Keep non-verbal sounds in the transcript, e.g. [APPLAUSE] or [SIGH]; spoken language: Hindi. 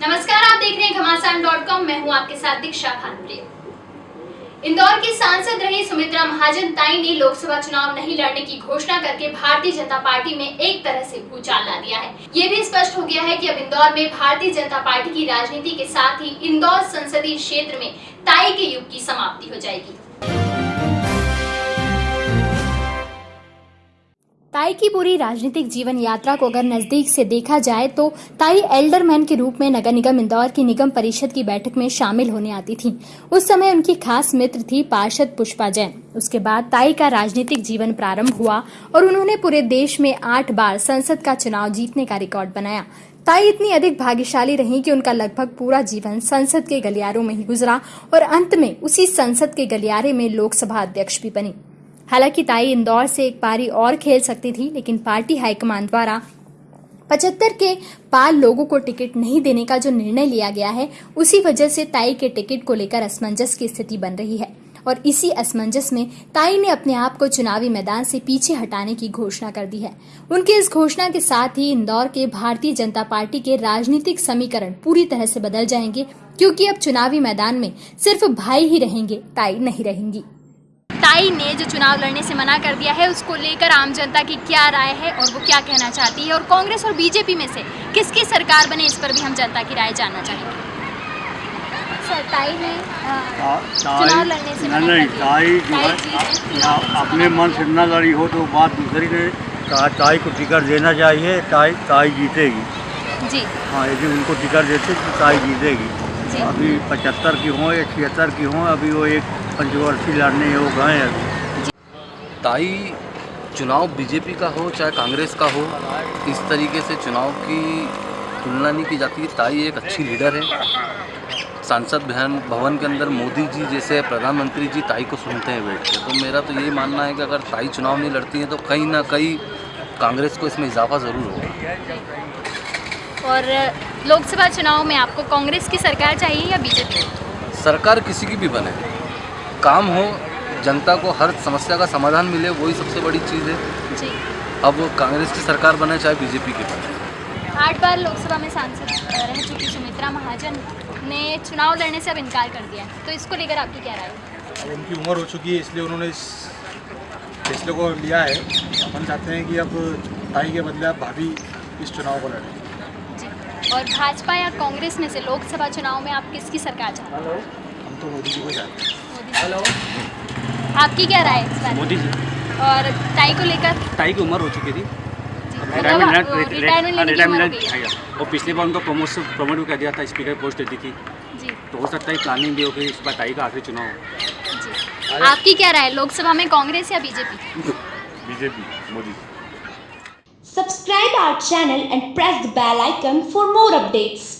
नमस्कार, आप देख रहे हैं घमासान मैं हूँ आपके साथ दीक्षा भानप्रिय। इंदौर की सांसद रही सुमित्रा महाजन ताई ने लोकसभा चुनाव नहीं लड़ने की घोषणा करके भारतीय जनता पार्टी में एक तरह से भूचाल ला दिया है। ये भी स्पष्ट हो गया है कि अब इंदौर में भारतीय जनता पार्टी की राजनीति के साथ ही इंदौर संसदीय क्षेत्र में ताई के युग की समाप्ति हो जाएगी। ताई की पूरी राजनीतिक जीवन यात्रा को अगर नज़दीक से देखा जाए तो ताई एल्डरमैन के रूप में नगर निगम इंदौर की निगम परिषद की बैठक में शामिल होने आती थी। उस समय उनकी खास मित्र थी पार्षद पुष्पा जैन। उसके बाद ताई का राजनीतिक जीवन प्रारंभ हुआ और उन्होंने पूरे देश में आठ बार संसद का चुनाव जीतने का रिकॉर्ड बनाया। ताई इतनी अधिक भाग्यशाली रही कि उनका लगभग पूरा जीवन संसद के गलियारों में ही गुजरा और अंत में उसी संसद के गलियारे में लोकसभा अध्यक्ष भी बनी। हालाँकि ताई इंदौर से एक पारी और खेल सकती थी, लेकिन पार्टी हाईकमान द्वारा पचहत्तर के पार लोगों को टिकट नहीं देने का जो निर्णय लिया गया है, उसी वजह से ताई के टिकट को लेकर असमंजस की स्थिति बन रही है। और इसी असमंजस में ताई ने अपने आप को चुनावी मैदान से पीछे हटाने की घोषणा कर दी है। उनकी इस घोषणा के साथ ही इंदौर के भारतीय जनता पार्टी के राजनीतिक समीकरण पूरी तरह से बदल जाएँगे, क्योंकि अब चुनावी मैदान में सिर्फ़ भाई ही रहेंगे, ताई नहीं रहेंगी। ताई ने जो चुनाव लड़ने से मना कर दिया है उसको लेकर आम जनता की क्या राय है और वो क्या कहना चाहती है? और कांग्रेस और बीजेपी में से किसकी सरकार बने इस पर भी हम जनता की राय जानना चाहेंगे। सर ने चुनाव लड़ने से नहीं नहीं ताई जो है अपने मन से न लड़ी हो तो बात दूसरी ने ता- ताई को टिकट देना चाहिए ताई ताई जीतेगी। जी। हाँ यदि उनको टिकट देते तो ताई जीतेगी। अभी पचहत्तर की हों या छिहत्तर की हों अभी वो एक पंचवर्षीय लड़ने योग हैं अभी। ताई चुनाव बीजेपी का हो चाहे कांग्रेस का हो इस तरीके से चुनाव की तुलना नहीं की जाती? ताई एक अच्छी लीडर है। सांसद भवन भवन के अंदर मोदी जी जैसे प्रधानमंत्री जी ताई को सुनते हैं बैठ के। तो मेरा तो यही मानना है कि अगर ताई चुनाव नहीं लड़ती है तो कहीं ना कहीं कांग्रेस को इसमें इजाफा ज़रूर होगा। और लोकसभा चुनाव में आपको कांग्रेस की सरकार चाहिए या बीजेपी? सरकार किसी की भी बने। काम हो जनता को हर समस्या का समाधान मिले वही सबसे बड़ी चीज़ है। जी। अब कांग्रेस की सरकार बने चाहे बीजेपी की बने। आठ बार लोकसभा में सांसद रह चुकी सुमित्रा महाजन ने चुनाव लड़ने से अब इनकार कर दिया है। तो इसको लेकर आपकी क्या राय है? उनकी उम्र हो चुकी है इसलिए उन्होंने इस फैसले को लिया है। अपन चाहते हैं कि अब ताई के बदले अब भाभी इस चुनाव को लड़ें। और भाजपा या कांग्रेस में से लोकसभा चुनाव में आप किसकी सरकार चाहते हैं? हम तो मोदी जी को चाहते हैं। मोदी आपकी क्या राय है इस बारे मोदी जी। और टाई को लेकर? ताई की उम्र हो चुकी थी। रिटायरमेंट मतलब हो है। और पिछले बार उनको प्रमोट प्रमोट भी कर दिया था स्पीकर पोस्ट देती थी। जी। तो हो सकता है प्लानिंग भी हो गई इस बार ताई का आखिरी चुनाव आपकी क्या राय लोकसभा में कांग्रेस या BJP? [LAUGHS] BJP Modi. Subscribe our channel and press the bell icon for more updates.